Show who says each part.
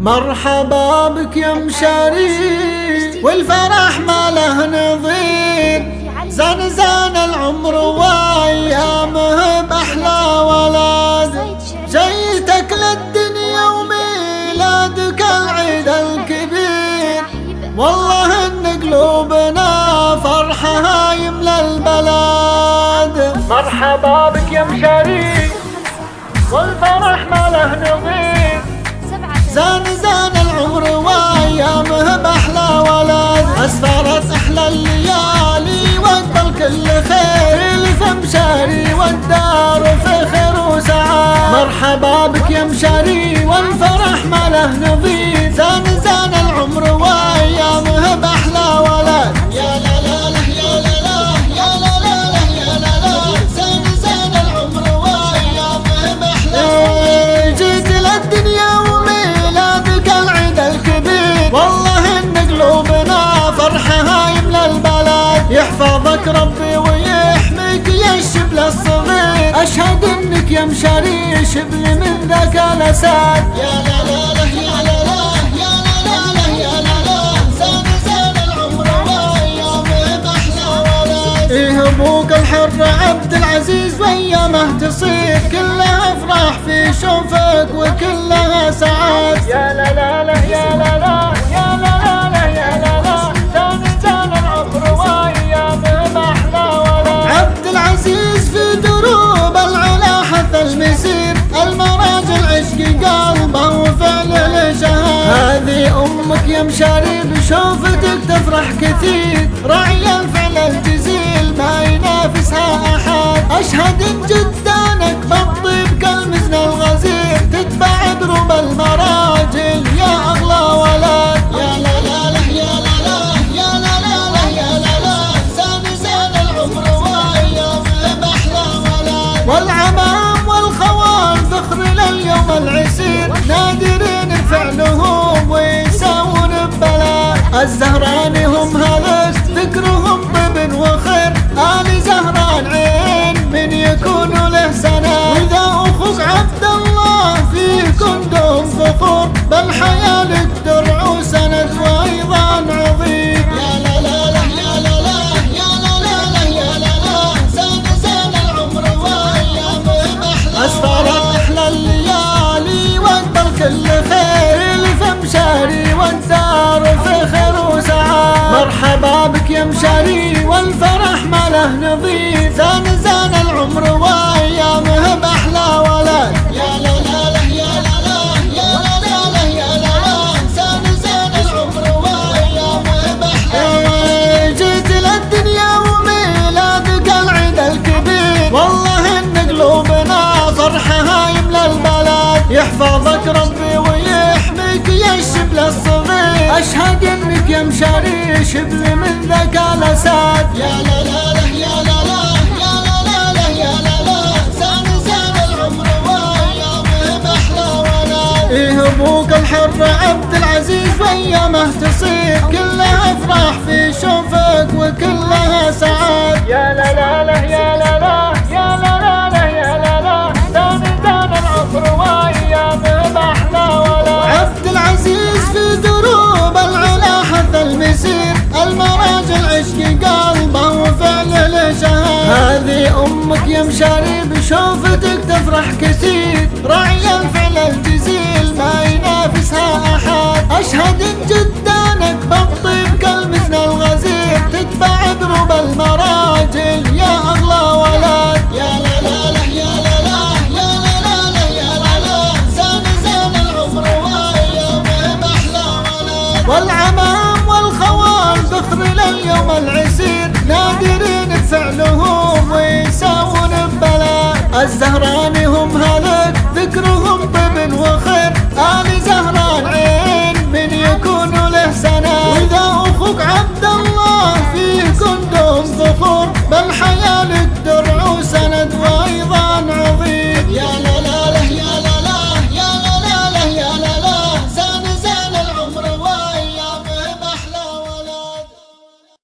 Speaker 1: مرحبا بك يا مشاري والفرح ما له نظير. زان زان العمر وأيامه بأحلى ولد جيتك للدنيا وميلادك العيد الكبير. والله إن قلوبنا فرحها يملى البلد مرحبا بك يا مشاري والفرح ما له نظير. زان زان العمر وأيامه بأحلى ولد. أسفرت إحلى الليالي وقبل كل خير. الفم شاري والدار فخر وسعاد. مرحبا بك يا مشاري والفرح ما له نظير انك يا مشاري شبل من ذاك الاسد يا لا لا لا يا لا لا يا لا لا لا يا لا لا زاد زاد العمر وايامه أحلى ولد إيه أبوك الحر عبد العزيز وايامه تصير كلها أفراح في شوفك وكلها سعاد يا لا لا يا مشاري بشوفتك تفرح كثير. راعي الفعل الجزيل ما ينافسها أحد. أشهد ان الزهران هم هلك ذكرهم طيب وخير. آل زهران عين من يكون له سنة وإذا أخوك عبد الله فيكم دوم فخور. بل حيالك درع وسند وأيضا عظيم. يا لا لا لا يا لا لا يا لا له نظير زان زان العمر وأيامه بأحلى ولد. يا لا لا لا يا لا لا يا لا لا لا يا لا لا زان زان العمر وأيامه بأحلى جيت للدنيا وميلادك العيد الكبير. والله ان قلوبنا فرحها يملى البلد. يحفظك ربي ويحميك يا الشبل الصغير. أشهد إنك يا مشاري شبل من ذاك الأسد. يا لا لا لا إيه أبوك الحر عبد العزيز وأيامه تصير كلها أفراح في شوفك وكلها سعاد يا لا لا لا مشاري بشوفتك تفرح كثير. راعي الفعل الجزيل ما ينافسها أحد. أشهد ان جدانك بالطيب كالمزن الغزير. تتبع دروب المراجل يا أغلى ولد. يا لا لا لا يا لا لا يا لا لا لا يا لا لا زاد زاد العمر وايامه باحلى ولد. والعمام والخوال ذخر لليوم العسير. نادرين فعلهم ويساوون ببلاء